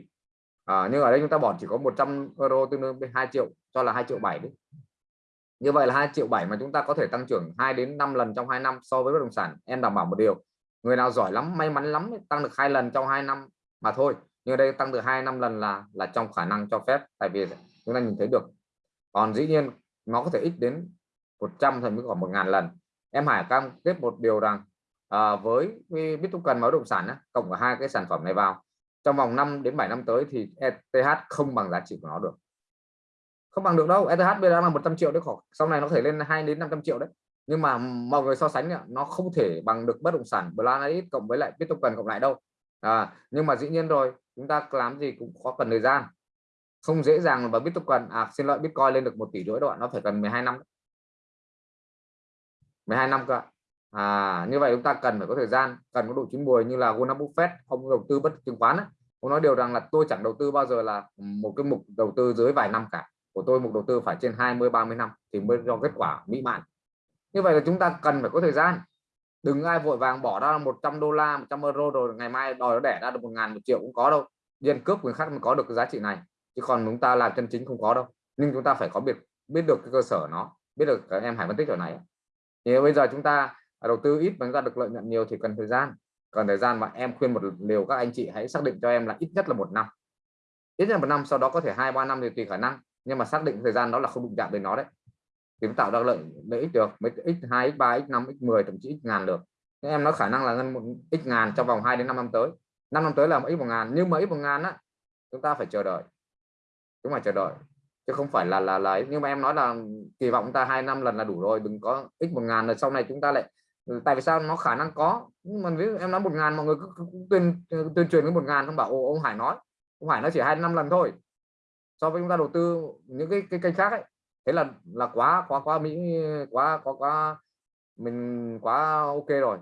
À, nhưng ở đây chúng ta bỏ chỉ có 100 euro tương đương với 2 triệu cho là 2 triệu 7 đấy như vậy là 2 triệu 7 mà chúng ta có thể tăng trưởng 2 đến 5 lần trong 2 năm so với bất động sản em đảm bảo một điều người nào giỏi lắm may mắn lắm tăng được hai lần trong 2 năm mà thôi. Nhưng ở đây tăng từ 2 năm lần là là trong khả năng cho phép tại vì chúng ta nhìn thấy được. Còn dĩ nhiên nó có thể ít đến 100 thậm chí khoảng 1 ngàn lần. Em Hải cam kết một điều rằng à, với BitToken cần bất động sản á, cộng cả hai cái sản phẩm này vào trong vòng 5 đến 7 năm tới thì ETH không bằng giá trị của nó được. Không bằng được đâu ETH bây giờ là 100 triệu đấy khoảng, sau này nó có thể lên 2 đến 500 triệu đấy. Nhưng mà mọi người so sánh nó không thể bằng được bất động sản Blackit cộng với lại Bitcoin cộng lại đâu. À, nhưng mà dĩ nhiên rồi chúng ta làm gì cũng có cần thời gian. Không dễ dàng mà Bitcoin à xin lỗi Bitcoin lên được một tỷ rưỡi đoạn nó phải cần 12 năm 12 năm cơ à như vậy chúng ta cần phải có thời gian, cần có độ chín mùi như là Warren Buffett ông đầu tư bất chứng khoán ấy. ông nói điều rằng là tôi chẳng đầu tư bao giờ là một cái mục đầu tư dưới vài năm cả. Của tôi mục đầu tư phải trên 20 30 năm thì mới cho kết quả mỹ mãn. Như vậy là chúng ta cần phải có thời gian. Đừng ai vội vàng bỏ ra 100 đô la 100 euro rồi ngày mai đòi nó đẻ ra được một ngàn, một triệu cũng có đâu. Nhân cướp người khác mới có được cái giá trị này, chứ còn chúng ta làm chân chính không có đâu. Nhưng chúng ta phải có biết biết được cái cơ sở nó, biết được em hải phân tích ở này thì bây giờ chúng ta à, đầu tư ít mà chúng ta được lợi nhuận nhiều thì cần thời gian. Cần thời gian mà em khuyên một liều, các anh chị hãy xác định cho em là ít nhất là một năm. Ít nhất là một năm, sau đó có thể hai, ba năm thì tùy khả năng, nhưng mà xác định thời gian đó là không đụng chạm đến nó đấy. Thì mới tạo ra lợi lợi ích được mới x 2 x 3 x 5 x 10 thậm chí x ngàn được. Nên em nói khả năng là ngân một x ngàn trong vòng 2 đến 5 năm tới. 5 năm tới là x một ngàn, nhưng mà x một ngàn á, chúng ta phải chờ đợi. Chúng phải chờ đợi chứ không phải là là là nhưng mà em nói là kỳ vọng ta hai năm lần là đủ rồi đừng có x một ngàn là sau này chúng ta lại ừ, tại vì sao? Nó khả năng có. Nhưng mà ví dụ em nói một ngàn mọi người cứ, cứ, cứ tuyên ờ, tuyên truyền với một ngàn không bảo Ồ, ông Hải nói. Ông Hải nó chỉ hai năm lần thôi. So với chúng ta đầu tư những cái cái kênh khác ấy thế là là quá quá quá mỹ quá quá quá mình quá ok rồi.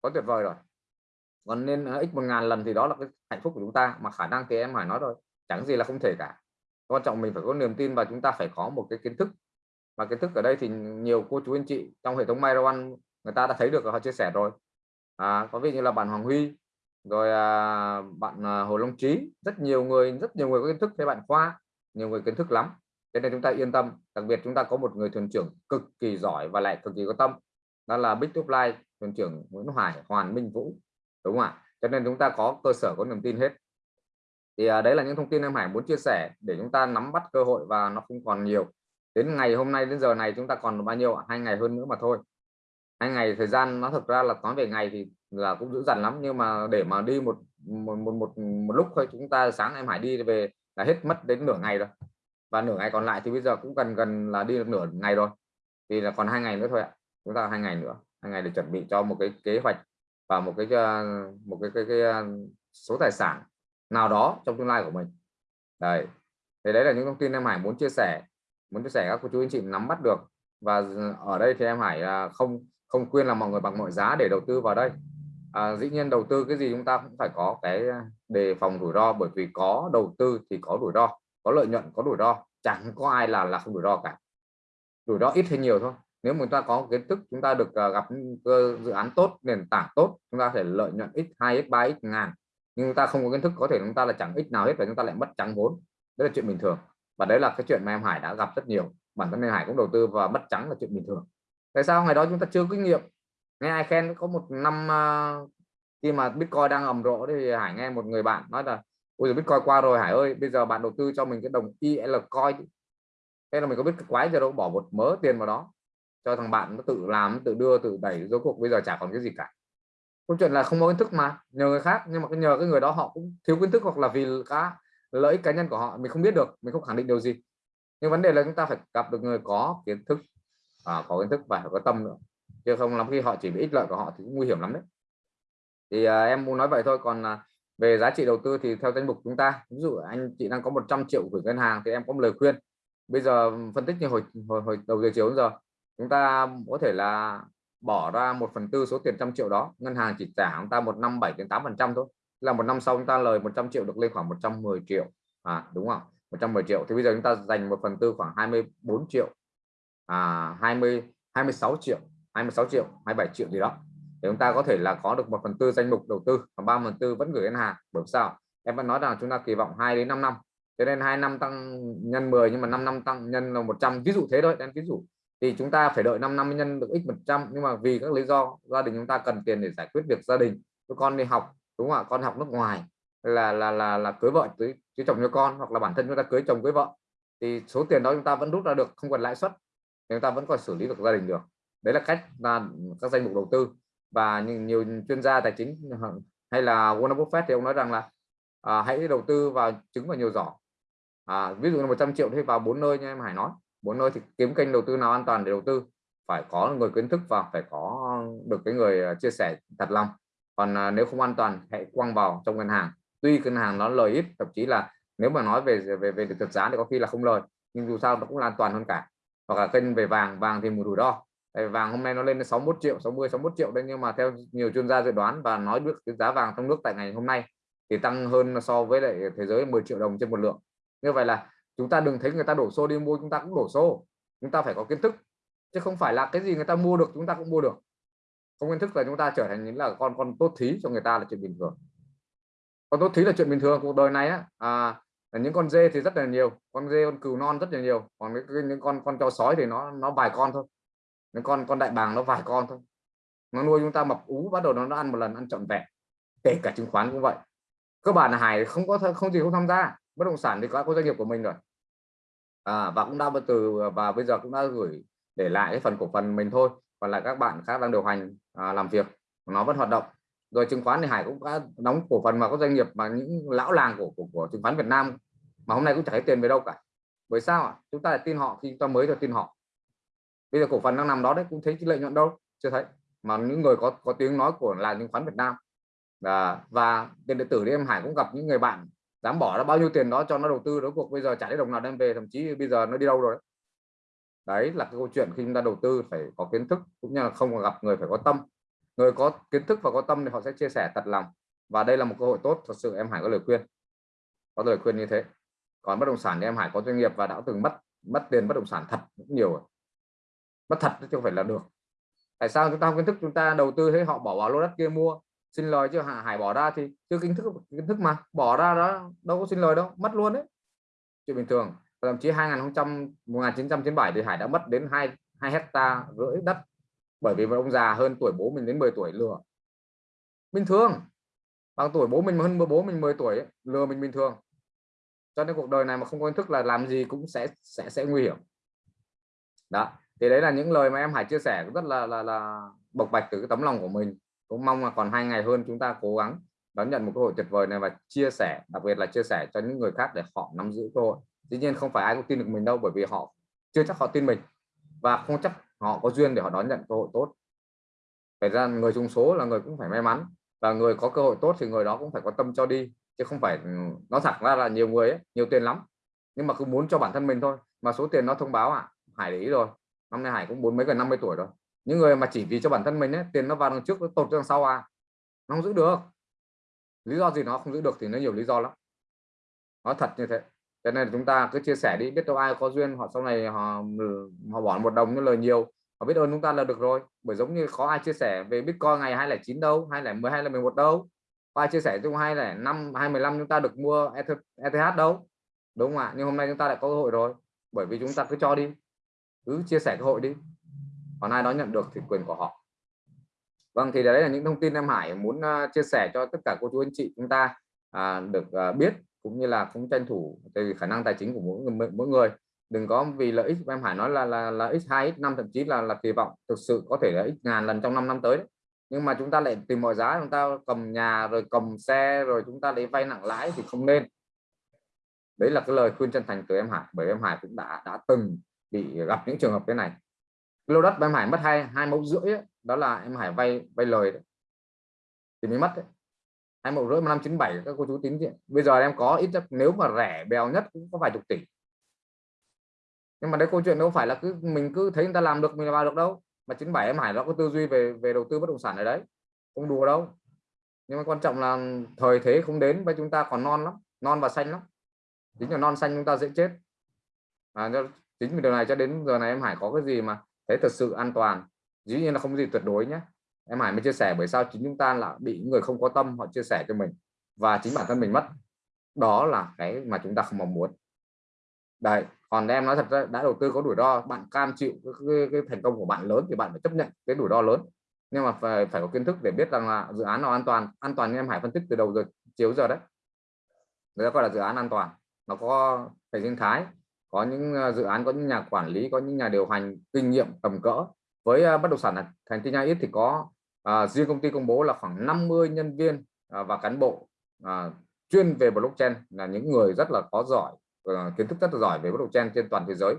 Quá tuyệt vời rồi. Còn nên ờ, x một ngàn lần thì đó là cái hạnh phúc của chúng ta mà khả năng thì em Hải nói rồi chẳng gì là không thể cả quan trọng mình phải có niềm tin và chúng ta phải có một cái kiến thức. Và kiến thức ở đây thì nhiều cô chú anh chị trong hệ thống Myron người ta đã thấy được họ chia sẻ rồi. À, có ví như là bạn Hoàng Huy rồi à, bạn à, Hồ Long Trí rất nhiều người rất nhiều người có kiến thức với bạn Khoa nhiều người kiến thức lắm. Thế nên chúng ta yên tâm đặc biệt chúng ta có một người thuyền trưởng cực kỳ giỏi và lại cực kỳ có tâm đó là Big Top Life thuyền trưởng Nguyễn Hoài Hoàn Minh Vũ đúng không ạ? Cho nên chúng ta có cơ sở có niềm tin hết thì à, đấy là những thông tin em Hải muốn chia sẻ để chúng ta nắm bắt cơ hội và nó không còn nhiều. Đến ngày hôm nay đến giờ này chúng ta còn bao nhiêu hai ngày hơn nữa mà thôi. Hai ngày thời gian nó thực ra là nói về ngày thì là cũng dữ dằn lắm nhưng mà để mà đi một một một một, một lúc thôi chúng ta sáng em Hải đi về là hết mất đến nửa ngày rồi. Và nửa ngày còn lại thì bây giờ cũng gần gần là đi được nửa ngày rồi. Thì là còn hai ngày nữa thôi ạ. Chúng ta hai ngày nữa hai ngày để chuẩn bị cho một cái kế hoạch và một cái ờ, một cái, cái, cái, ờ, số tài sản nào đó trong tương lai của mình. Đấy. Thì đấy là những thông tin em Hải muốn chia sẻ muốn chia sẻ các cô chú anh chị nắm bắt được. Và ở đây thì em Hải à, không không khuyên là mọi người bằng mọi giá để đầu tư vào đây. À, dĩ nhiên đầu tư cái gì chúng ta cũng phải có cái đề phòng rủi ro bởi vì có đầu tư thì có rủi ro có lợi nhuận có rủi ro chẳng có ai là là không rủi ro cả. Rủi ro ít hay nhiều thôi. Nếu chúng ta có kiến thức chúng ta được à, gặp dự án tốt nền tảng tốt chúng ta thể lợi nhuận x 2 x 3 x ngàn nhưng chúng ta không có kiến thức có thể chúng ta là chẳng ít nào hết và chúng ta lại mất trắng vốn đấy là chuyện bình thường. Và đấy là cái chuyện mà em Hải đã gặp rất nhiều. Bản thân em Hải cũng đầu tư và mất trắng là chuyện bình thường. Tại sao ngày đó chúng ta chưa kinh nghiệm? Nghe ai khen có một năm uh, khi mà Bitcoin đang ầm rộ thì Hải nghe một người bạn nói là ôi giờ Bitcoin qua rồi Hải ơi bây giờ bạn đầu tư cho mình cái đồng IL coin thế là mình có biết cái quái giờ đâu bỏ một mớ tiền vào đó. Cho thằng bạn nó tự làm tự đưa tự đẩy rốt cuộc bây giờ chả còn cái gì cả câu chuyện là không có kiến thức mà nhờ người khác nhưng mà cái nhờ cái người đó họ cũng thiếu kiến thức hoặc là vì cá lợi ích cá nhân của họ mình không biết được mình không khẳng định điều gì. Nhưng vấn đề là chúng ta phải gặp được người có kiến thức à, có kiến thức và có tâm nữa. Chứ không lắm khi họ chỉ bị ích lợi của họ thì cũng nguy hiểm lắm đấy. Thì à, em muốn nói vậy thôi còn à, về giá trị đầu tư thì theo danh mục chúng ta ví dụ anh chị đang có 100 triệu gửi ngân hàng thì em có một lời khuyên. Bây giờ phân tích như hồi hồi, hồi đầu giờ chiều giờ chúng ta có thể là bỏ ra 1 phần tư số tiền trăm triệu đó, ngân hàng chỉ trả chúng ta một năm 7 đến 8 phần trăm thôi. Là một năm sau chúng ta lời 100 triệu được lên khoảng 110 triệu. À đúng không? 110 triệu. Thì bây giờ chúng ta dành một phần tư khoảng 24 triệu. À 20 26 triệu 26 triệu 27 triệu gì đó. Thì chúng ta có thể là có được một phần tư danh mục đầu tư và ba phần tư vẫn gửi ngân hàng. Bởi sao? Em vẫn nói rằng chúng ta kỳ vọng 2 đến 5 năm. Cho nên hai năm tăng nhân 10 nhưng mà 5 năm tăng nhân là 100 ví dụ thế thôi. Em ví dụ thì chúng ta phải đợi 5 năm nhân được x 100 nhưng mà vì các lý do gia đình chúng ta cần tiền để giải quyết việc gia đình. Cho con đi học đúng không ạ? Con học nước ngoài là là là là cưới vợ cưới, cưới chồng cho con hoặc là bản thân chúng ta cưới chồng cưới vợ. Thì số tiền đó chúng ta vẫn rút ra được không cần lãi suất chúng ta vẫn còn xử lý được gia đình được. Đấy là cách là các danh mục đầu tư. Và nhiều chuyên gia tài chính *laughs* hay là Warren Buffett thì ông nói rằng là à, hãy đầu tư vào trứng và nhiều giỏ. À, ví dụ là 100 triệu thì vào bốn nơi như em Hải nói bốn nơi thì kiếm kênh đầu tư nào an toàn để đầu tư. Phải có người kiến thức và phải có được cái người à, chia sẻ thật lòng. Còn à, nếu không an toàn hãy quăng vào trong ngân hàng. Tuy ngân hàng nó lời ít thậm chí là nếu mà nói về về về thực giá thì có khi là không lời nhưng dù sao nó cũng là an toàn hơn cả. Hoặc là kênh về vàng vàng thì một rủi ro. Vàng hôm nay nó lên đến 61 triệu 60 61 triệu đấy nhưng mà theo nhiều chuyên gia dự đoán và nói được cái giá vàng trong nước tại ngày hôm nay thì tăng hơn so với lại thế giới 10 triệu đồng trên một lượng. Như vậy là chúng ta đừng thấy người ta đổ xô đi mua chúng ta cũng đổ xô. Chúng ta phải có kiến thức. Chứ không phải là cái gì người ta mua được chúng ta cũng mua được. Không kiến thức là chúng ta trở thành những là con con tốt thí cho người ta là chuyện bình thường. Con tốt thí là chuyện bình thường cuộc đời này á à, những con dê thì rất là nhiều con dê con cừu non rất là nhiều còn những con con chó sói thì nó nó vài con thôi. Những con con đại bàng nó vài con thôi. Nó nuôi chúng ta mập ú bắt đầu nó, nó ăn một lần ăn trọn vẹn. Kể cả chứng khoán cũng vậy. Cơ bản là hải không có không gì không tham gia bất động sản thì có có doanh nghiệp của mình rồi. À, và cũng đã từ và bây giờ cũng đã gửi để lại cái phần cổ phần mình thôi. Còn lại các bạn khác đang điều hành à, làm việc nó vẫn hoạt động. Rồi chứng khoán thì hải cũng đã đóng cổ phần vào các doanh nghiệp mà những lão làng của của, của chứng khoán Việt Nam mà hôm nay cũng chẳng thấy tiền về đâu cả. Bởi sao ạ? Chúng ta lại tin họ khi chúng ta mới cho tin họ. Bây giờ cổ phần đang nằm đó đấy cũng thấy lợi nhuận đâu? Chưa thấy. Mà những người có có tiếng nói của là chứng khoán Việt Nam. À, và tiền điện tử thì em Hải cũng gặp những người bạn dám bỏ ra bao nhiêu tiền đó cho nó đầu tư đối cuộc bây giờ trả đến đồng nào đem về thậm chí bây giờ nó đi đâu rồi? Đấy, đấy là cái câu chuyện khi chúng ta đầu tư phải có kiến thức cũng như là không gặp người phải có tâm. Người có kiến thức và có tâm thì họ sẽ chia sẻ thật lòng. Và đây là một cơ hội tốt thật sự em Hải có lời khuyên. Có lời khuyên như thế. Còn bất động sản thì em Hải có doanh nghiệp và đã từng mất mất tiền bất động sản thật cũng nhiều rồi. Mất thật chứ không phải là được. Tại sao chúng ta không kiến thức chúng ta đầu tư thế họ bỏ vào lô đất kia mua xin lời chứ hải bỏ ra thì chưa kiến thức kiến thức mà. Bỏ ra đó đâu có xin lời đâu mất luôn đấy. Chuyện bình thường. Thậm chí 2000 1997 thì hải đã mất đến hai hai hecta rưỡi đất. Bởi vì một ông già hơn tuổi bố mình đến 10 tuổi lừa. Bình thường. Bằng tuổi bố mình hơn bố mình 10 tuổi ấy, lừa mình bình thường. Cho nên cuộc đời này mà không có kiến thức là làm gì cũng sẽ sẽ sẽ nguy hiểm. Đó. Thì đấy là những lời mà em Hải chia sẻ rất là là là bộc bạch từ cái tấm lòng của mình cũng mong là còn hai ngày hơn chúng ta cố gắng đón nhận một cơ hội tuyệt vời này và chia sẻ đặc biệt là chia sẻ cho những người khác để họ nắm giữ cơ hội. Tuy nhiên không phải ai cũng tin được mình đâu bởi vì họ chưa chắc họ tin mình và không chắc họ có duyên để họ đón nhận cơ hội tốt. Phải ra người chung số là người cũng phải may mắn và người có cơ hội tốt thì người đó cũng phải có tâm cho đi chứ không phải ừ, nó thật ra là nhiều người ấy, nhiều tiền lắm. Nhưng mà cứ muốn cho bản thân mình thôi mà số tiền nó thông báo à Hải để ý rồi năm nay Hải cũng bốn mấy gần 50 tuổi rồi những người mà chỉ vì cho bản thân mình ấy, tiền nó vào đằng trước nó tột đằng sau à nó không giữ được. Lý do gì nó không giữ được thì nó nhiều lý do lắm. Nó thật như thế. Cho nên chúng ta cứ chia sẻ đi biết đâu ai có duyên họ sau này họ họ bỏ một đồng như lời nhiều họ biết ơn chúng ta là được rồi. Bởi giống như có ai chia sẻ về bitcoin ngày 209 đâu 210 hay là 11 đâu. Có ai chia sẻ chung hay là năm 215 chúng ta được mua ETH đâu? Đúng không ạ? Nhưng hôm nay chúng ta lại có cơ hội rồi. Bởi vì chúng ta cứ cho đi. Cứ chia sẻ cơ hội đi còn ai đó nhận được thì quyền của họ. Vâng thì đấy là những thông tin em Hải muốn à, chia sẻ cho tất cả cô chú anh chị chúng ta à, được à, biết cũng như là cũng tranh thủ từ khả năng tài chính của mỗi người mỗi người. Đừng có vì lợi ích em Hải nói là là là x2 x5 thậm chí là là kỳ vọng thực sự có thể là x ngàn lần trong 5 năm tới đấy. nhưng mà chúng ta lại tìm mọi giá chúng ta cầm nhà rồi cầm xe rồi chúng ta lấy vay nặng lãi thì không nên. Đấy là cái lời khuyên chân thành từ em Hải bởi em Hải cũng đã đã từng bị gặp những trường hợp thế này lô đất em Hải mất hai hai mẫu rưỡi ấy, đó là em Hải vay vay lời đấy. thì mới mất đấy. Hai mẫu rưỡi năm chín bảy các cô chú tính chuyện bây giờ em có ít nhất nếu mà rẻ bèo nhất cũng có vài chục tỷ. Nhưng mà đấy câu chuyện đâu phải là cứ mình cứ thấy người ta làm được mình vào được đâu. Mà 97 em Hải nó có tư duy về về đầu tư bất động sản ở đấy không đùa đâu. Nhưng mà quan trọng là thời thế không đến và chúng ta còn non lắm non và xanh lắm. Chính là non xanh chúng ta dễ chết. À, chính vì điều này cho đến giờ này em Hải có cái gì mà thấy thật sự an toàn. Dĩ nhiên là không có gì tuyệt đối nhé. Em Hải mới chia sẻ bởi sao chính chúng ta là bị người không có tâm họ chia sẻ cho mình và chính bản thân mình mất. Đó là cái mà chúng ta không mong muốn. Đây còn em nói thật ra đã đầu tư có rủi ro bạn cam chịu cái, cái, cái thành công của bạn lớn thì bạn phải chấp nhận cái rủi ro lớn. Nhưng mà phải phải có kiến thức để biết rằng là dự án nào an toàn. An toàn như em Hải phân tích từ đầu giờ chiếu giờ đấy. Người ta gọi là dự án an toàn. Nó có hệ sinh thái có những à, dự án có những nhà quản lý có những nhà điều hành kinh nghiệm tầm cỡ. Với à, bất động sản thành tin ít thì có à, riêng công ty công bố là khoảng 50 nhân viên à, và cán bộ à, chuyên về blockchain là những người rất là có giỏi à, kiến thức rất là giỏi về blockchain trên toàn thế giới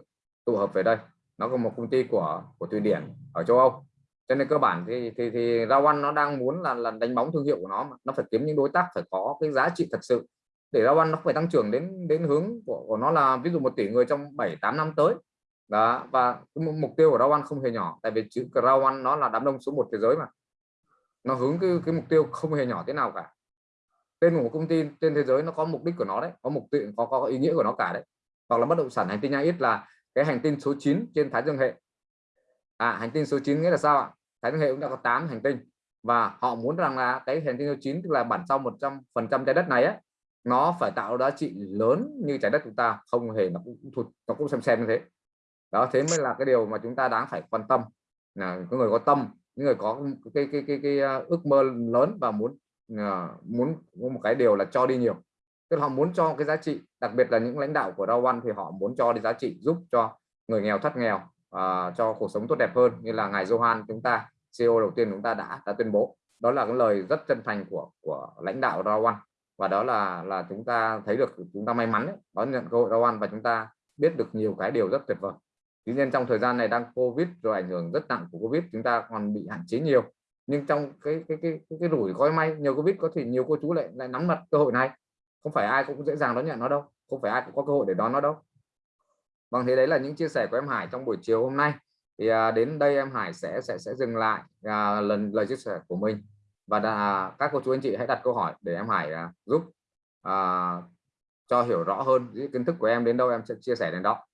tụ hợp về đây. Nó có một công ty của của Thụy Điển ở châu Âu. Cho nên cơ bản thì thì, thì Rawan nó đang muốn là là đánh bóng thương hiệu của nó mà. nó phải kiếm những đối tác phải có cái giá trị thật sự để Rawan nó phải tăng trưởng đến đến hướng của, của nó là ví dụ một tỷ người trong 7 8 năm tới. Đó và mục tiêu của Rawan không hề nhỏ tại vì chữ Rawan nó là đám đông số một thế giới mà. Nó hướng cái, cái mục tiêu không hề nhỏ thế nào cả. Tên của công ty trên thế giới nó có mục đích của nó đấy có mục tiêu có, có ý nghĩa của nó cả đấy. Hoặc là bất động sản hành tinh ít là cái hành tinh số 9 trên thái dương hệ. À, hành tinh số 9 nghĩa là sao ạ? Thái dương hệ cũng đã có 8 hành tinh và họ muốn rằng là cái hành tinh số 9 tức là bản sau 100 phần trăm trái đất này ấy, nó phải tạo giá trị lớn như trái đất chúng ta không hề nó cũng thụt nó cũng xem xem như thế. Đó thế mới là cái điều mà chúng ta đáng phải quan tâm. Là có người có tâm những người có cái cái cái, cái, cái ước mơ lớn và muốn ờ, muốn một cái điều là cho đi nhiều. Tức họ muốn cho cái giá trị đặc biệt là những lãnh đạo của Dow One thì họ muốn cho đi giá trị giúp cho người nghèo thoát nghèo à, cho cuộc sống tốt đẹp hơn. Như là ngài Johan chúng ta CEO đầu tiên chúng ta đã đã tuyên bố. Đó là cái lời rất chân thành của của lãnh đạo Dow One và đó là là chúng ta thấy được chúng ta may mắn ấy, đón nhận cơ hội Dow ăn và chúng ta biết được nhiều cái điều rất tuyệt vời. Tuy nhiên trong thời gian này đang covid rồi ảnh hưởng rất nặng của covid chúng ta còn bị hạn chế nhiều. Nhưng trong cái cái cái cái, cái rủi gói may nhiều covid có thể nhiều cô chú lại lại nắm mặt cơ hội này. Không phải ai cũng dễ dàng đón nhận nó đâu không phải ai cũng có cơ hội để đón nó đâu. Vâng thế đấy là những chia sẻ của em Hải trong buổi chiều hôm nay. Thì à, đến đây em Hải sẽ sẽ sẽ dừng lại à, lần lời chia sẻ của mình và đã, các cô chú anh chị hãy đặt câu hỏi để em Hải à, giúp à, cho hiểu rõ hơn những kiến thức của em đến đâu em sẽ chia sẻ đến đó.